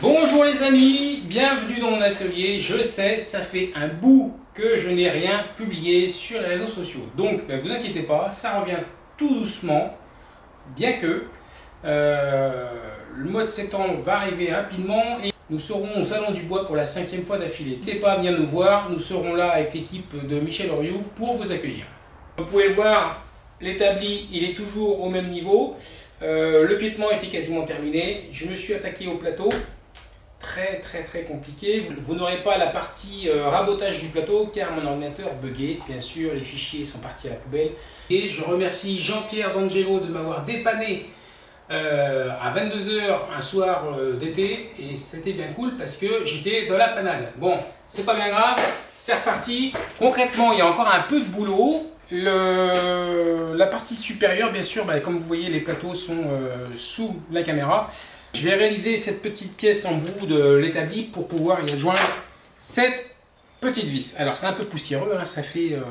Bonjour les amis, bienvenue dans mon atelier. Je sais, ça fait un bout que je n'ai rien publié sur les réseaux sociaux. Donc, ben, vous inquiétez pas, ça revient tout doucement, bien que euh, le mois de septembre va arriver rapidement et nous serons au Salon du Bois pour la cinquième fois d'affilée. N'hésitez pas à venir nous voir, nous serons là avec l'équipe de Michel Oriou pour vous accueillir. Vous pouvez le voir, l'établi il est toujours au même niveau. Euh, le piétement était quasiment terminé. Je me suis attaqué au plateau très très très compliqué. Vous, n'aurez pas la partie euh, rabotage du plateau car mon ordinateur bugué. Bien sûr, les fichiers sont partis à la poubelle. Et je remercie Jean-Pierre D'Angelo de m'avoir dépanné euh, à 22h un soir euh, d'été. Et c'était bien cool parce que j'étais dans la panade. Bon, c'est pas bien grave, c'est reparti. Concrètement, il y a encore un peu de boulot. Le, la partie supérieure, bien sûr, bah, comme vous voyez, les plateaux sont sous la caméra. Je vais réaliser cette petite pièce en bout de l'établi pour pouvoir y adjoindre cette petite vis. Alors c'est un peu poussiéreux, hein, ça fait euh,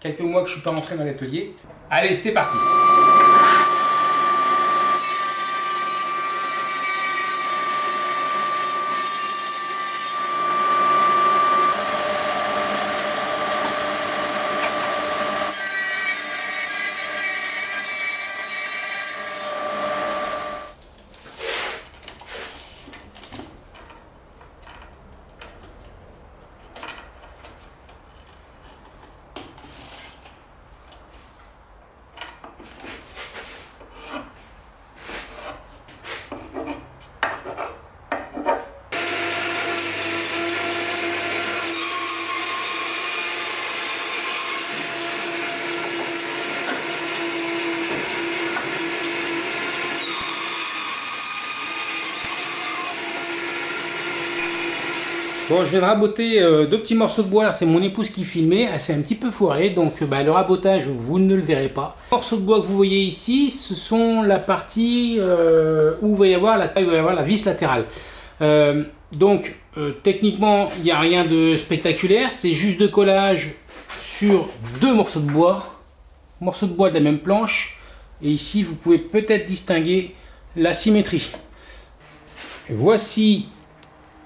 quelques mois que je ne suis pas rentré dans l'atelier. Allez, c'est parti Bon, je viens de raboter euh, deux petits morceaux de bois. C'est mon épouse qui filmait. Elle s'est un petit peu foirée. Donc, euh, bah, le rabotage, vous ne le verrez pas. Les morceaux de bois que vous voyez ici, ce sont la partie euh, où va y avoir la, il va y avoir la vis latérale. donc, techniquement, il n'y a rien de spectaculaire. C'est juste de collage sur deux morceaux de bois. Morceaux de bois de la même planche. Et ici, vous pouvez peut-être distinguer la symétrie. voici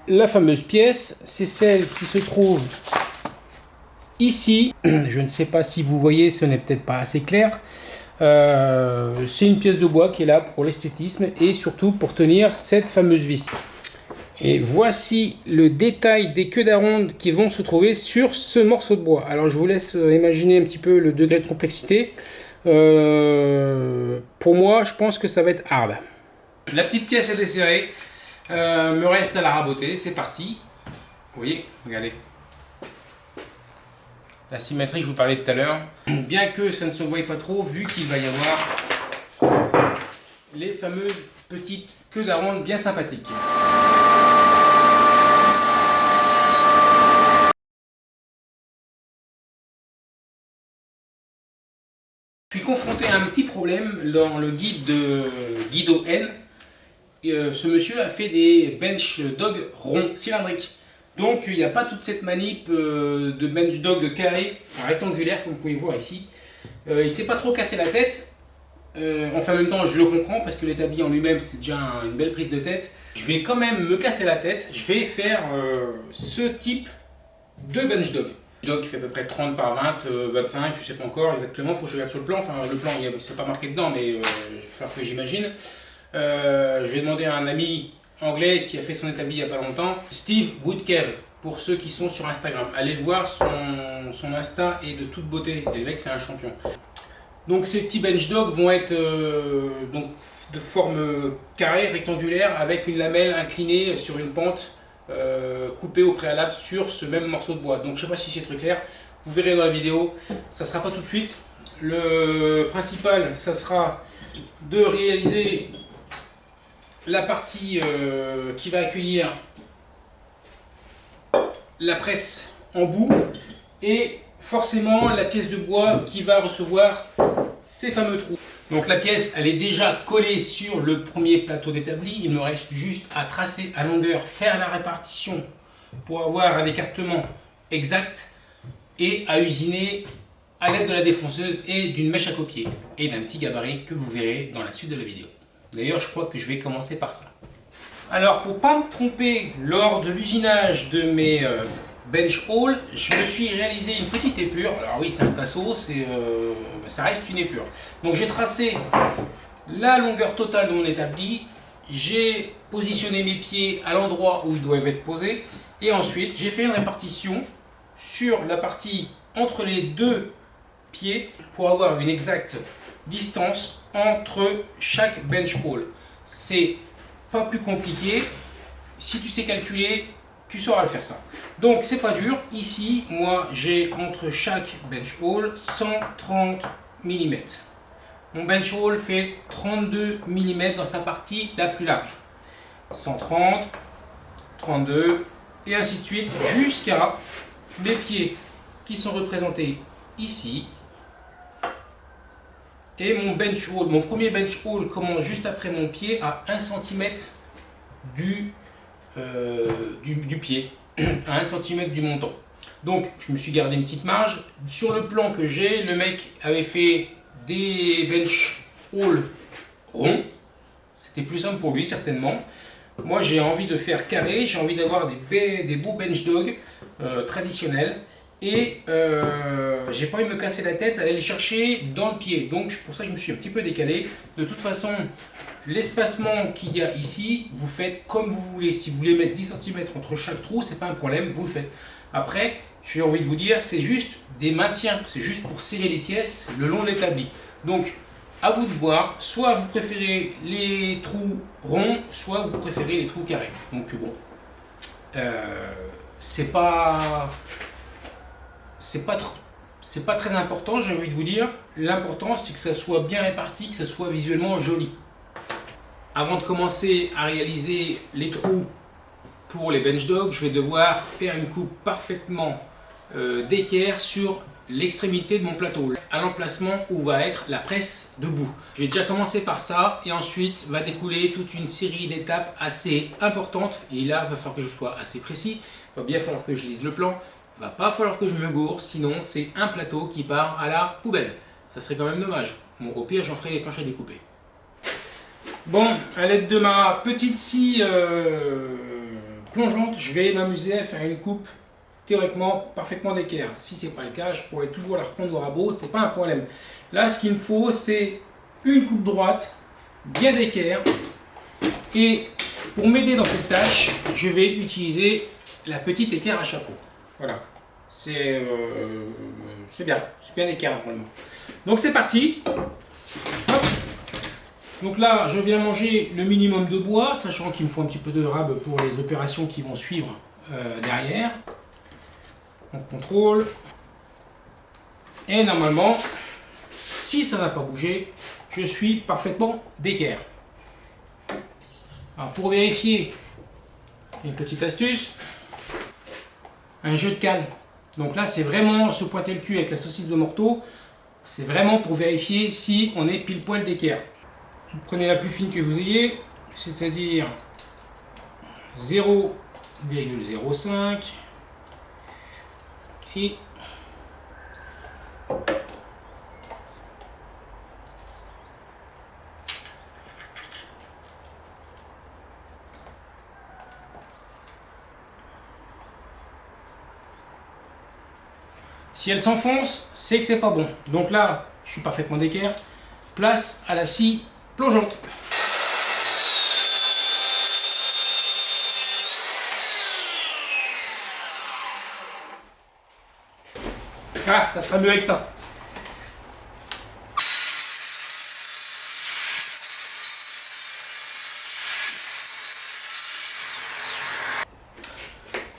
la fameuse pièce, c'est celle qui se trouve ici. Je ne sais pas si vous voyez, ce n'est peut-être pas assez clair. Euh, c'est une pièce de bois qui est là pour l'esthétisme et surtout pour tenir cette fameuse vis. Et voici le détail des queues d'aronde qui vont se trouver sur ce morceau de bois. Alors je vous laisse imaginer un petit peu le degré de complexité. Euh, pour moi, je pense que ça va être hard. La petite pièce est desserrée. Euh, me reste à la raboter, c'est parti. Vous voyez, regardez. La symétrie, je vous parlais tout à l'heure. Bien que ça ne se voie pas trop, vu qu'il va y avoir les fameuses petites queues d'aronde bien sympathiques. Je suis confronté à un petit problème dans le guide de Guido N euh, ce monsieur a fait des bench dog ronds, cylindriques. Donc il n'y a pas toute cette manip euh, de bench dog carré, rectangulaire comme vous pouvez voir ici. Euh, il ne s'est pas trop cassé la tête. enfin en même temps je le comprends parce que l'établi en lui-même c'est déjà une belle prise de tête. Je vais quand même me casser la tête. Je vais faire ce type de bench dog. Dog qui fait à peu près 30 par 20, 25, je sais pas encore exactement, faut que je regarde sur le plan. Enfin le plan c'est pas marqué dedans mais il va falloir que j'imagine. Euh, je vais demander à un ami anglais qui a fait son établi il n'y a pas longtemps, Steve Woodkev, pour ceux qui sont sur Instagram. Allez le voir, son, son Insta est de toute beauté, le mec c'est un champion. Donc ces petits bench dogs vont être euh, donc, de forme carrée, rectangulaire, avec une lamelle inclinée sur une pente euh, coupée au préalable sur ce même morceau de bois. Donc je ne sais pas si c'est très clair, vous verrez dans la vidéo, ça ne sera pas tout de suite. Le principal, ça sera de réaliser la partie euh, qui va accueillir la presse en bout et forcément la pièce de bois qui va recevoir ces fameux trous. Donc la pièce elle est déjà collée sur le premier plateau d'établi, il me reste juste à tracer à longueur, faire la répartition pour avoir un écartement exact et à usiner à l'aide de la défonceuse et d'une mèche à copier et d'un petit gabarit que vous verrez dans la suite de la vidéo. D'ailleurs, je crois que je vais commencer par ça. Alors pour pas me tromper lors de l'usinage de mes euh, bench hall, je me suis réalisé une petite épure. Alors oui c'est un tasseau, euh, ça reste une épure. Donc j'ai tracé la longueur totale de mon établi, j'ai positionné mes pieds à l'endroit où ils doivent être posés et ensuite j'ai fait une répartition sur la partie entre les deux pieds pour avoir une exacte distance entre chaque bench hall. C'est pas plus compliqué. Si tu sais calculer, tu sauras le faire ça. Donc c'est pas dur. Ici, moi j'ai entre chaque bench hole 130 mm. Mon bench hole fait 32 mm dans sa partie la plus large. 130, 32 et ainsi de suite jusqu'à mes pieds qui sont représentés ici. Et mon bench hole, mon premier bench hole commence juste après mon pied à 1 cm euh, du, pied, à 1 cm du montant. Donc je me suis gardé une petite marge. Sur le plan que j'ai, le mec avait fait des bench hole ronds. C'était plus simple pour lui certainement. Moi j'ai envie de faire carré, j'ai envie d'avoir des, des beaux bench dog euh, traditionnels et euh, j'ai pas envie de me casser la tête à aller les chercher dans le pied. Donc pour ça je me suis un petit peu décalé. De toute façon, l'espacement qu'il y a ici, vous faites comme vous voulez. Si vous voulez mettre 10 cm entre chaque trou, c'est pas un problème, vous le faites. Après, j'ai envie de vous dire, c'est juste des maintiens, c'est juste pour serrer les pièces le long de l'établi. Donc, à vous de voir, soit vous préférez les trous ronds, soit vous préférez les trous carrés. Donc bon, euh, c'est pas c'est pas c'est pas très important, j'ai envie de vous dire. L'important, c'est que ça soit bien réparti, que ça soit visuellement joli. Avant de commencer à réaliser les trous pour les bench dogs, je vais devoir faire une coupe parfaitement euh, d'équerre sur l'extrémité de mon plateau, à l'emplacement où va être la presse debout. Je vais déjà commencer par ça et ensuite va découler toute une série d'étapes assez importantes et là, il va falloir que je sois assez précis, il va bien falloir que je lise le plan, va pas falloir que je me gourre, sinon c'est un plateau qui part à la poubelle. Ça serait quand même dommage. Bon, au pire, j'en ferai les planches à découper. Bon, à l'aide de ma petite scie euh, plongeante, je vais m'amuser à faire une coupe théoriquement parfaitement d'équerre. Si c'est pas le cas, je pourrais toujours la reprendre au rabot, c'est pas un problème. Là, ce qu'il me faut, c'est une coupe droite, bien d'équerre. Et pour m'aider dans cette tâche, je vais utiliser la petite équerre à chapeau. Voilà. Euh, c'est bien, c'est bien équerre normalement. Donc c'est parti. Donc là, je viens manger le minimum de bois, sachant qu'il me faut un petit peu de rab pour les opérations qui vont suivre euh, derrière. On contrôle. Et normalement, si ça n'a pas bougé, je suis parfaitement d'équerre. Alors pour vérifier, une petite astuce, un jeu de cale. Donc là, c'est vraiment se pointer le cul avec la saucisse de morteau. C'est vraiment pour vérifier si on est pile poil d'équerre. Prenez la plus fine que vous ayez, c'est-à-dire 0,05 et Si elle s'enfonce, c'est que c'est pas bon. Donc là, je suis parfaitement d'équerre. Place à la scie plongeante. Ah, ça sera mieux avec ça.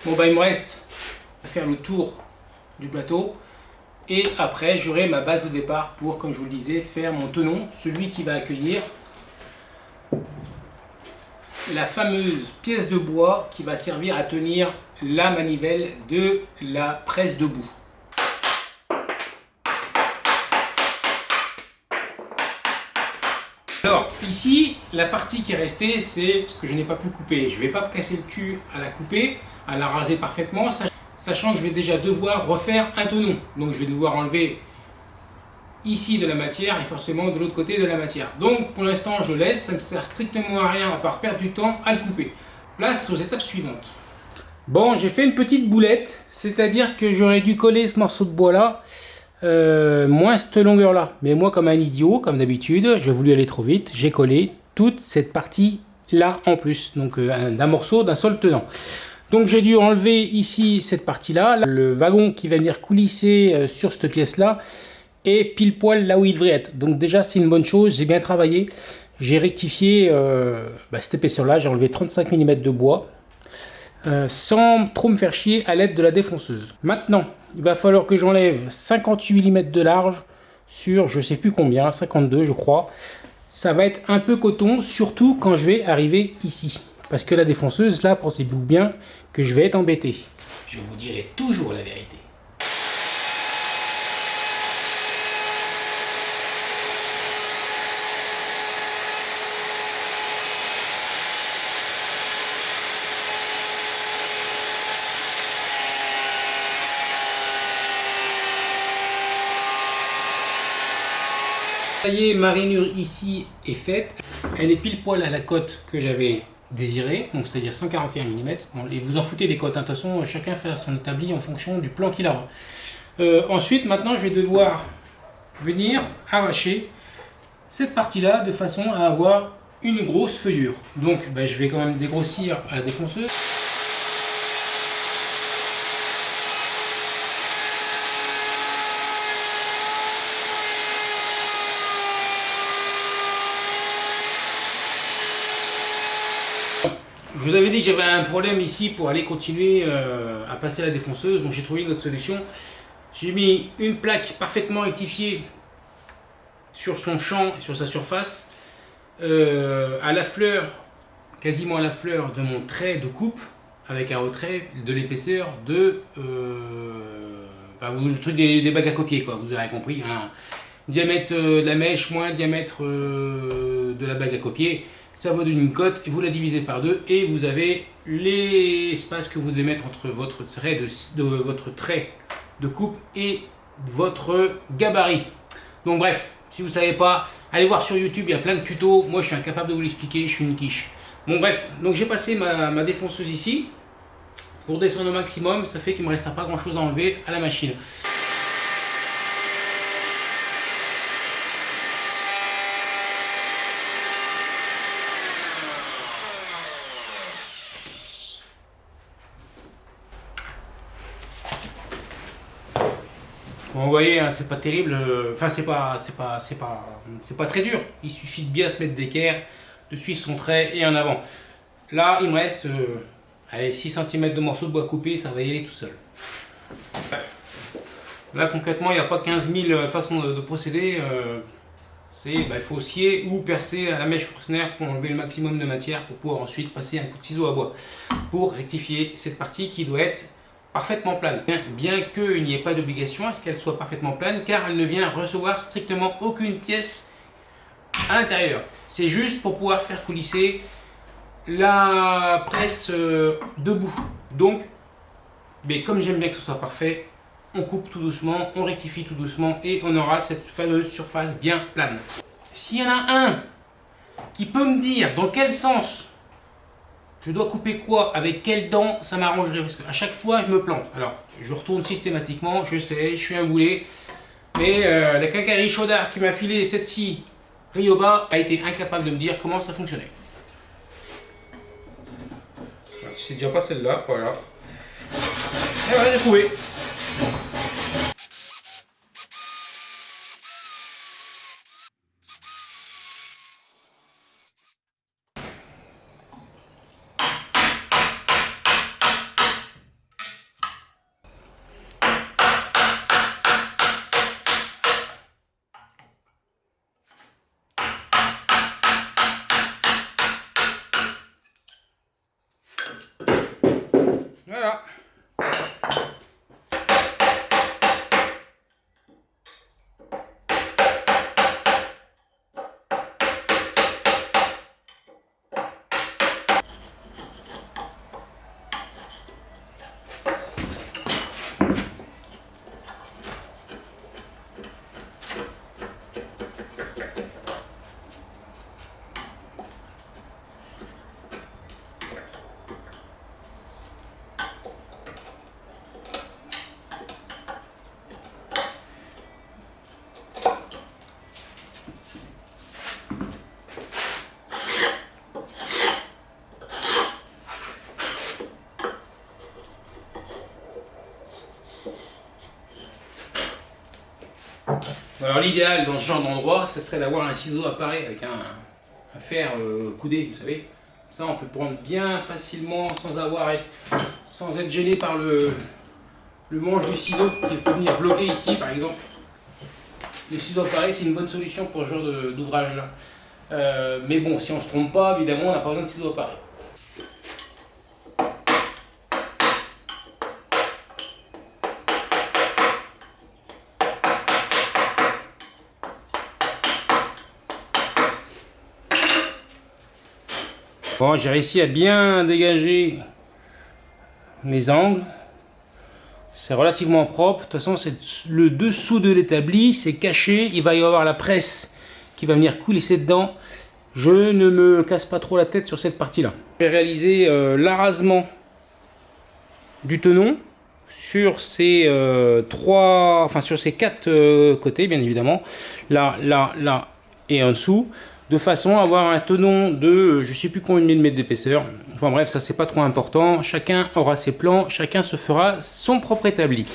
Bon bah il me reste à faire le tour plateau. Et après, j'aurai ma base de départ pour, comme je vous le disais, faire mon tenon, celui qui va accueillir la fameuse pièce de bois qui va servir à tenir la manivelle de la presse debout. Alors, ici, la partie qui est restée, c'est ce que je n'ai pas pu couper. Je ne vais pas me casser le cul à la couper, à la raser parfaitement sachant que je vais déjà devoir refaire un tenon. Donc je vais devoir enlever ici de la matière et forcément de l'autre côté de la matière. Donc pour l'instant je laisse, ça ne sert strictement à rien à part perdre du temps à le couper. Place aux étapes suivantes. Bon, j'ai fait une petite boulette, c'est-à-dire que j'aurais dû coller ce morceau de bois là, euh, moins cette longueur là. Mais moi comme un idiot, comme d'habitude, j'ai voulu aller trop vite, j'ai collé toute cette partie là en plus, donc euh, d'un morceau d'un seul tenant. Donc j'ai dû enlever ici cette partie là, le wagon qui va venir coulisser euh, sur cette pièce là, et pile poil là où il devrait être. Donc déjà c'est une bonne chose, j'ai bien travaillé. J'ai rectifié euh, bah, cette épaisseur là, j'ai enlevé 35 mm de bois. Euh, sans trop me faire chier à l'aide de la défonceuse. Maintenant, il va falloir que j'enlève 58 mm de large sur je sais plus combien, 52 je crois. Ça va être un peu coton, surtout quand je vais arriver ici. Parce que la défonceuse, là, pensez-vous bien que je vais être embêté. Je vous dirai toujours la vérité. Ça y est, ma rainure ici est faite. Elle est pile poil à la cote que j'avais désirée, donc c'est-à-dire 141 mm. et vous en foutez des cotes, hein. de toute façon, chacun fait son établi en fonction du plan qu'il a. Euh, ensuite, maintenant, je vais devoir venir arracher cette partie-là de façon à avoir une grosse feuillure. Donc, ben, je vais quand même dégrossir à la défonceuse. Je vous avais dit que j'avais un problème ici pour aller continuer euh, à passer la défonceuse, donc j'ai trouvé une autre solution. J'ai mis une plaque parfaitement rectifiée sur son champ et sur sa surface, euh, à la fleur, quasiment à la fleur de mon trait de coupe, avec un retrait de l'épaisseur de... Euh, le truc des, bagues à copier, quoi, vous aurez compris. Hein. Diamètre de la mèche moins diamètre de la bague à copier ça vaut d'une cote, vous la divisez par deux et vous avez l'espace que vous devez mettre entre votre trait de, votre trait de coupe et votre gabarit. Donc bref, si vous ne savez pas, allez voir sur YouTube, il y a plein de tutos. Moi, je suis incapable de vous l'expliquer, je suis une quiche. Bon bref, donc j'ai passé ma, ma défonceuse ici. Pour descendre au maximum, ça fait qu'il ne me restera pas grand chose à enlever à la machine. Voyez, hein, c'est pas terrible. Euh, enfin, c'est pas, c'est pas, c'est pas, c'est pas très dur. Il suffit de bien se mettre d'équerre, de suivre son trait et en avant. Là, il me reste euh, 6 cm de morceaux de bois coupé, ça va y aller tout seul. Là, concrètement, il n'y a pas 15 000 euh, façons de, procéder. Euh, c'est, bah, il faut scier ou percer à la mèche Forstner pour enlever le maximum de matière pour pouvoir ensuite passer un coup de ciseau à bois pour rectifier cette partie qui doit être parfaitement plane. Bien, qu'il n'y ait pas d'obligation à ce qu'elle soit parfaitement plane, car elle ne vient recevoir strictement aucune pièce à l'intérieur. C'est juste pour pouvoir faire coulisser la presse euh, debout. Donc, mais comme j'aime bien que ce soit parfait, on coupe tout doucement, on rectifie tout doucement et on aura cette fameuse surface bien plane. S'il y en a un qui peut me dire dans quel sens je dois couper quoi Avec quelle dent Ça m'arrangerait parce qu'à chaque fois je me plante. Alors je retourne systématiquement, je sais, je suis un boulet. Mais euh, la quincaillerie Chaudard qui m'a filé cette scie Ryoba a été incapable de me dire comment ça fonctionnait. C'est déjà pas celle-là, voilà. Et voilà, j'ai trouvé. Alors l'idéal dans ce genre d'endroit, ce serait d'avoir un ciseau appareil avec un, fer euh, coudé, vous savez. Ça, on peut prendre bien facilement sans avoir, sans être gêné par le, manche du ciseau qui peut venir bloquer ici, par exemple. Le ciseau appareil, c'est une bonne solution pour ce genre d'ouvrage là. Euh, mais bon, si on ne se trompe pas, évidemment, on n'a pas besoin de ciseaux appareil. Bon, j'ai réussi à bien dégager mes angles. C'est relativement propre. De toute façon, c'est le dessous de l'établi, c'est caché. Il va y avoir la presse qui va venir coulisser dedans. Je ne me casse pas trop la tête sur cette partie-là. J'ai réalisé euh, l'arasement du tenon sur ces euh, trois, enfin sur ces quatre euh, côtés, bien évidemment. Là, là, là et en dessous de façon à avoir un tenon de je sais plus combien de mètres d'épaisseur. Enfin bref, ça c'est pas trop important. Chacun aura ses plans, chacun se fera son propre établi.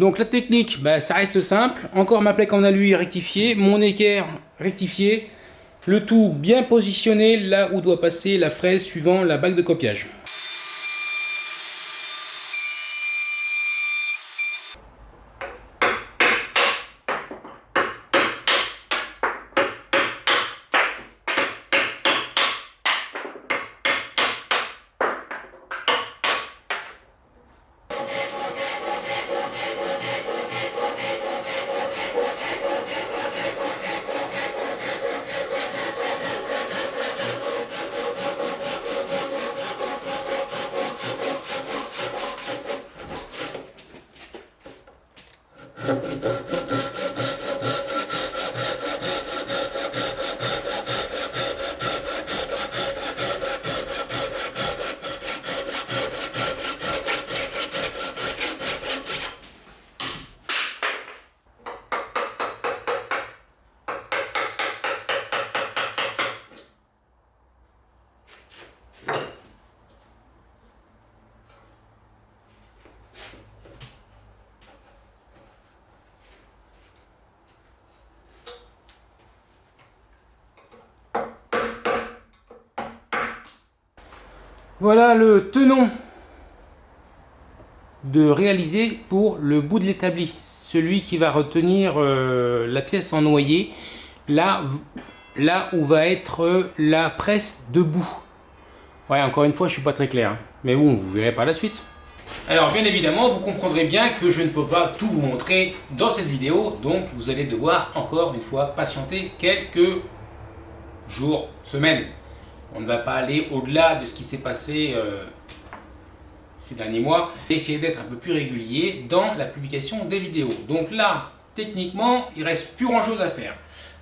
Donc la technique, bah, ça reste simple. Encore ma plaque en alu rectifiée, mon équerre rectifié. Le tout bien positionné là où doit passer la fraise suivant la bague de copiage. Voilà le tenon de réaliser pour le bout de l'établi. Celui qui va retenir euh, la pièce en noyer, là, où va être la presse debout. Ouais, encore une fois, je suis pas très clair. Hein. Mais bon, vous verrez par la suite. Alors, bien évidemment, vous comprendrez bien que je ne peux pas tout vous montrer dans cette vidéo. Donc, vous allez devoir, encore une fois, patienter quelques jours, semaines. On ne va pas aller au-delà de ce qui s'est passé euh, ces derniers mois. Essayer d'être un peu plus régulier dans la publication des vidéos. Donc là, techniquement, il reste plus grand chose à faire.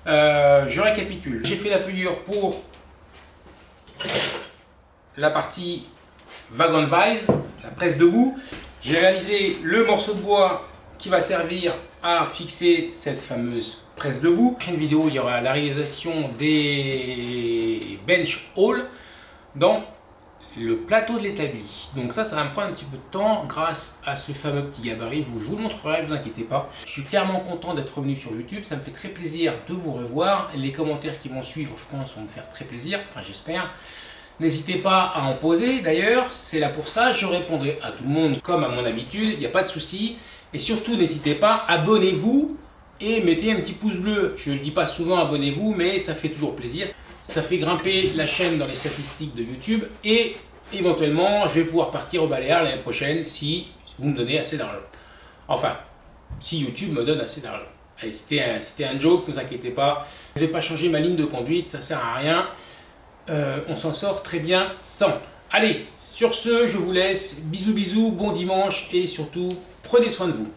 Euh, je récapitule. J'ai fait la figure pour la partie wagon vise, la presse debout. J'ai réalisé le morceau de bois qui va servir à fixer cette fameuse presse debout. Prochaine vidéo, il y aura la réalisation des bench hall dans le plateau de l'établi. Donc ça, ça va me prendre un petit peu de temps grâce à ce fameux petit gabarit. Je vous le montrerai, ne vous inquiétez pas. Je suis clairement content d'être revenu sur YouTube. Ça me fait très plaisir de vous revoir. Les commentaires qui vont suivre, je pense, vont me faire très plaisir. Enfin, j'espère. N'hésitez pas à en poser d'ailleurs, c'est là pour ça, je répondrai à tout le monde comme à mon habitude, il n'y a pas de souci. Et surtout, n'hésitez pas, abonnez-vous et mettez un petit pouce bleu. Je ne le dis pas souvent, abonnez-vous, mais ça fait toujours plaisir. Ça fait grimper la chaîne dans les statistiques de YouTube et éventuellement, je vais pouvoir partir au Baléares l'année prochaine si vous me donnez assez d'argent. Enfin, si YouTube me donne assez d'argent. C'était un, un, joke, ne vous inquiétez pas. Je ne vais pas changer ma ligne de conduite, ça sert à rien. Euh, on s'en sort très bien sans. Allez, sur ce, je vous laisse. Bisous bisous, bon dimanche et surtout, prenez soin de vous.